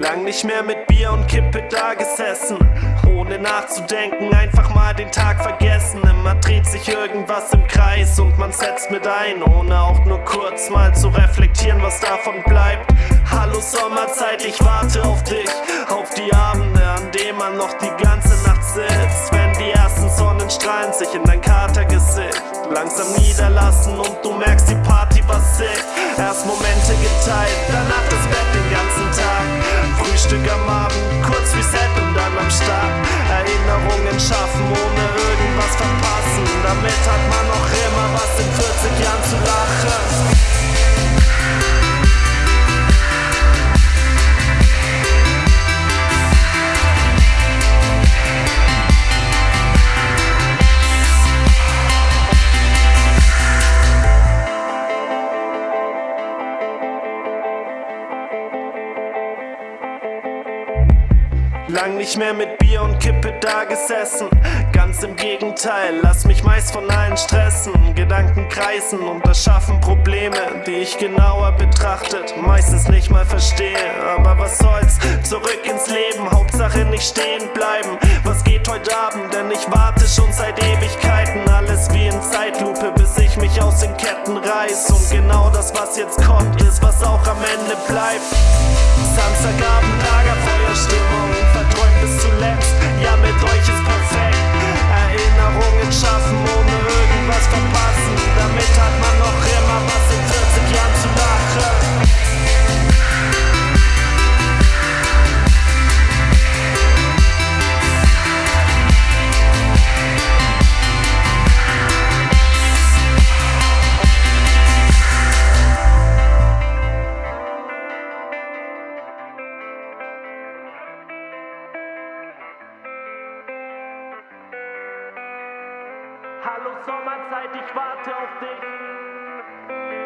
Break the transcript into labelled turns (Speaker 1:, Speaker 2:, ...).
Speaker 1: Lang nicht mehr mit Bier und Kippe da gesessen. Ohne nachzudenken, einfach mal den Tag vergessen. Immer dreht sich irgendwas im Kreis und man setzt mit ein, ohne auch nur kurz mal zu reflektieren, was davon bleibt. Hallo Sommerzeit, ich warte auf dich, auf die Abende, an denen man noch die ganze Nacht sitzt. Wenn die ersten Sonnenstrahlen sich in dein Katergesicht langsam niederlassen und du merkst, die Party war sick. Erst Momente geteilt, danach das Lang nicht mehr mit Bier und Kippe da gesessen. Ganz im Gegenteil, lass mich meist von allen stressen. Gedanken kreisen und erschaffen Probleme, die ich genauer betrachtet meistens nicht mal verstehe. Aber was soll's, zurück ins Leben, Hauptsache nicht stehen bleiben. Was geht heute Abend, denn ich warte schon seit Ewigkeiten. Alles wie in Zeitlupe, bis ich mich aus den Ketten reiß. Und genau das, was jetzt kommt, ist, was auch am Ende bleibt. Samstagabend, Lagerfeuerstimmung, bis zuletzt. Ja, mit euch ist perfekt. Hallo Sommerzeit, ich warte auf dich.